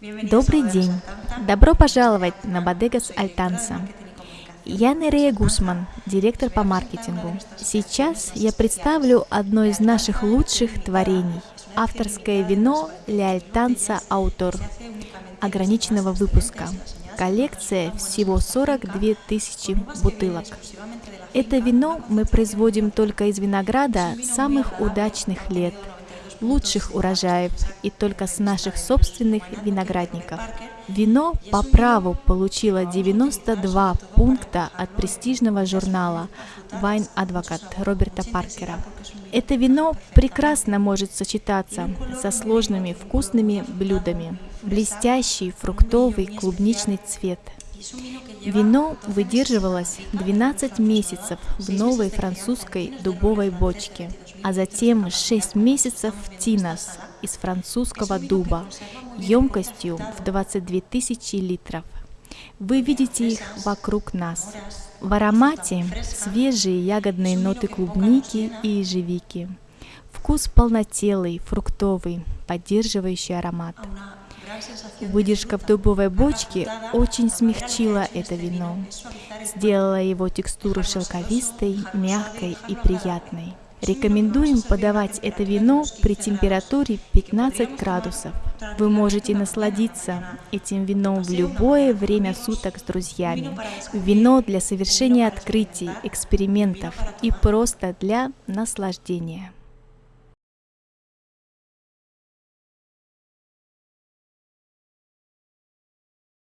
Добрый день! Добро пожаловать на Бодегас Альтанса. Я Нерея Гусман, директор по маркетингу. Сейчас я представлю одно из наших лучших творений – авторское вино Ля Альтанса Аутор ограниченного выпуска. Коллекция всего 42 тысячи бутылок. Это вино мы производим только из винограда самых удачных лет – лучших урожаев и только с наших собственных виноградников. Вино по праву получило 92 пункта от престижного журнала Wine Advocate Роберта Паркера. Это вино прекрасно может сочетаться со сложными вкусными блюдами. Блестящий фруктовый клубничный цвет. Вино выдерживалось 12 месяцев в новой французской дубовой бочке – а затем 6 месяцев Тинос из французского дуба емкостью в 22 тысячи литров. Вы видите их вокруг нас. В аромате свежие ягодные ноты клубники и ежевики. Вкус полнотелый, фруктовый, поддерживающий аромат. Выдержка в дубовой бочке очень смягчила это вино, сделала его текстуру шелковистой, мягкой и приятной. Рекомендуем подавать это вино при температуре 15 градусов. Вы можете насладиться этим вином в любое время суток с друзьями. Вино для совершения открытий, экспериментов и просто для наслаждения.